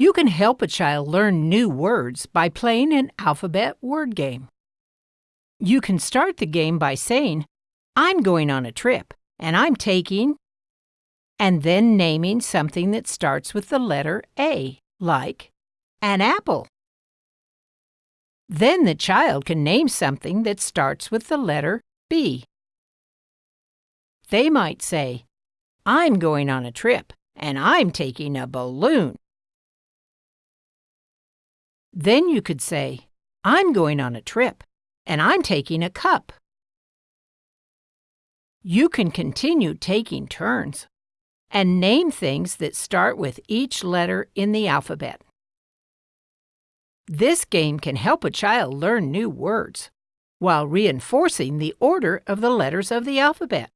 You can help a child learn new words by playing an alphabet word game. You can start the game by saying, I'm going on a trip, and I'm taking, and then naming something that starts with the letter A, like an apple. Then the child can name something that starts with the letter B. They might say, I'm going on a trip, and I'm taking a balloon. Then you could say, I'm going on a trip, and I'm taking a cup. You can continue taking turns and name things that start with each letter in the alphabet. This game can help a child learn new words while reinforcing the order of the letters of the alphabet.